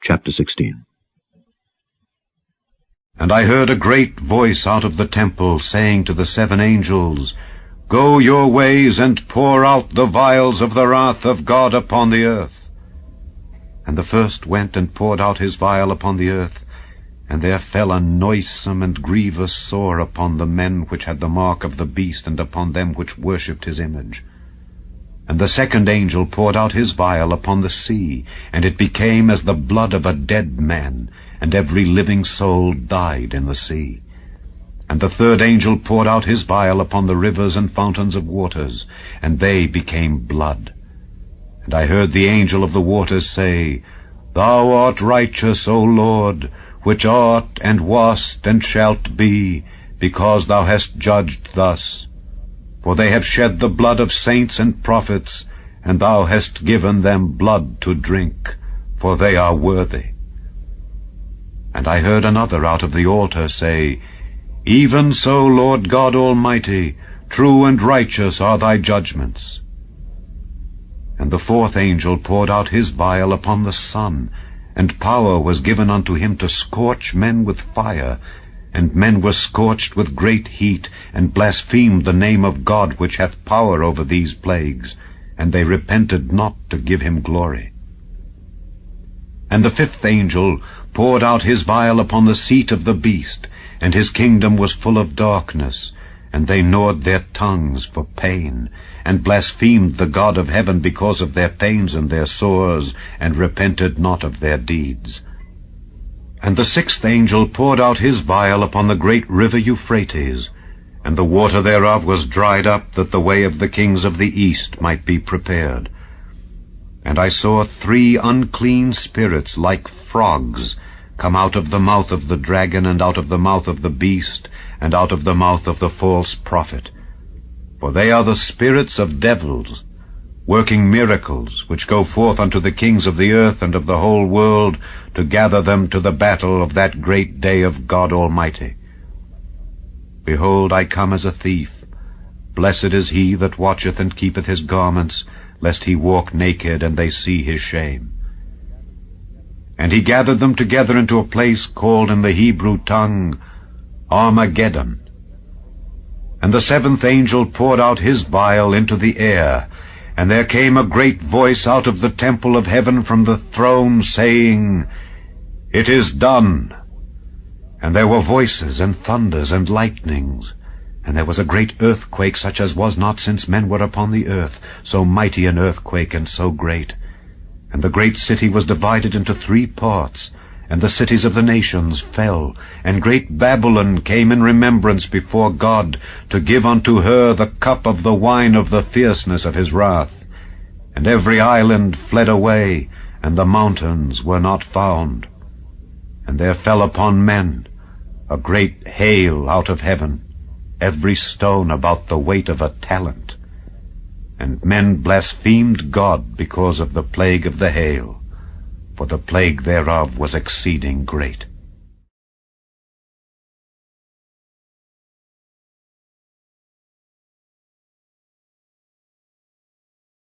Chapter 16 And I heard a great voice out of the temple, saying to the seven angels, Go your ways, and pour out the vials of the wrath of God upon the earth. And the first went and poured out his vial upon the earth, and there fell a noisome and grievous sore upon the men which had the mark of the beast, and upon them which worshipped his image. And the second angel poured out his vial upon the sea, and it became as the blood of a dead man, and every living soul died in the sea. And the third angel poured out his vial upon the rivers and fountains of waters, and they became blood. And I heard the angel of the waters say, Thou art righteous, O Lord, which art, and wast, and shalt be, because thou hast judged thus. For they have shed the blood of saints and prophets, and thou hast given them blood to drink, for they are worthy. And I heard another out of the altar say, even so, Lord God Almighty, true and righteous are thy judgments. And the fourth angel poured out his vial upon the sun, and power was given unto him to scorch men with fire, and men were scorched with great heat, and blasphemed the name of God which hath power over these plagues, and they repented not to give him glory. And the fifth angel poured out his vial upon the seat of the beast, and his kingdom was full of darkness, and they gnawed their tongues for pain, and blasphemed the God of heaven because of their pains and their sores, and repented not of their deeds. And the sixth angel poured out his vial upon the great river Euphrates, and the water thereof was dried up, that the way of the kings of the east might be prepared. And I saw three unclean spirits like frogs, come out of the mouth of the dragon, and out of the mouth of the beast, and out of the mouth of the false prophet. For they are the spirits of devils, working miracles, which go forth unto the kings of the earth and of the whole world, to gather them to the battle of that great day of God Almighty. Behold, I come as a thief. Blessed is he that watcheth and keepeth his garments, lest he walk naked, and they see his shame. And he gathered them together into a place called in the Hebrew tongue Armageddon. And the seventh angel poured out his vial into the air, and there came a great voice out of the temple of heaven from the throne, saying, It is done. And there were voices, and thunders, and lightnings. And there was a great earthquake, such as was not since men were upon the earth, so mighty an earthquake, and so great. And the great city was divided into three parts, and the cities of the nations fell, and great Babylon came in remembrance before God, to give unto her the cup of the wine of the fierceness of his wrath. And every island fled away, and the mountains were not found. And there fell upon men a great hail out of heaven, every stone about the weight of a talent. And men blasphemed God because of the plague of the hail, for the plague thereof was exceeding great.